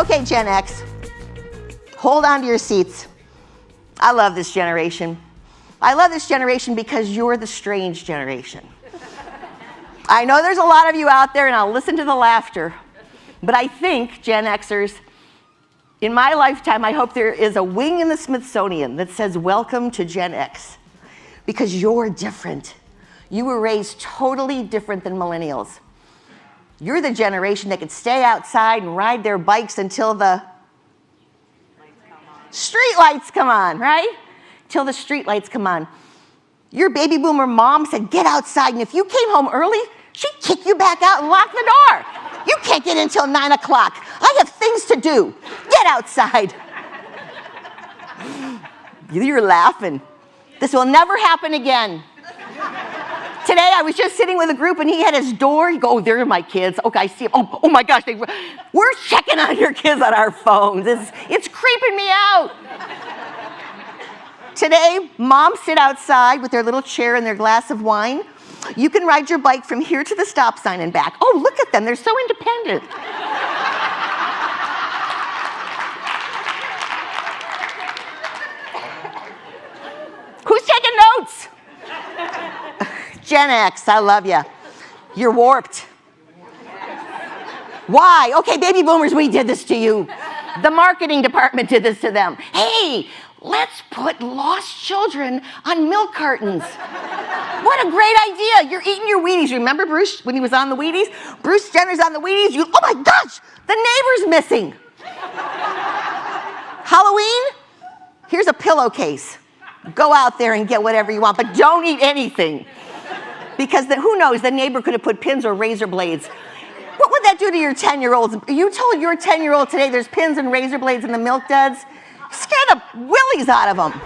Okay, Gen X, hold on to your seats. I love this generation. I love this generation because you're the strange generation. I know there's a lot of you out there, and I'll listen to the laughter, but I think, Gen Xers, in my lifetime, I hope there is a wing in the Smithsonian that says, Welcome to Gen X, because you're different. You were raised totally different than millennials. You're the generation that could stay outside and ride their bikes until the street lights come on, right? Till the street lights come on. Your baby boomer mom said, get outside, and if you came home early, she'd kick you back out and lock the door. You can't get in until nine o'clock. I have things to do. Get outside. You're laughing. This will never happen again. Today I was just sitting with a group and he had his door. He go, oh, there are my kids. Okay, I see them. Oh, oh my gosh, they, we're checking on your kids on our phones. It's, it's creeping me out. Today, moms sit outside with their little chair and their glass of wine. You can ride your bike from here to the stop sign and back. Oh, look at them, they're so independent. Gen X, I love you. You're warped. Why? Okay, baby boomers, we did this to you. The marketing department did this to them. Hey, let's put lost children on milk cartons. What a great idea. You're eating your Wheaties. Remember Bruce when he was on the Wheaties? Bruce Jenner's on the Wheaties. You, oh my gosh, the neighbor's missing. Halloween, here's a pillowcase. Go out there and get whatever you want, but don't eat anything. Because the, who knows, the neighbor could have put pins or razor blades. What would that do to your 10 year olds? You told your 10 year old today there's pins and razor blades in the milk duds? Scare the willies out of them.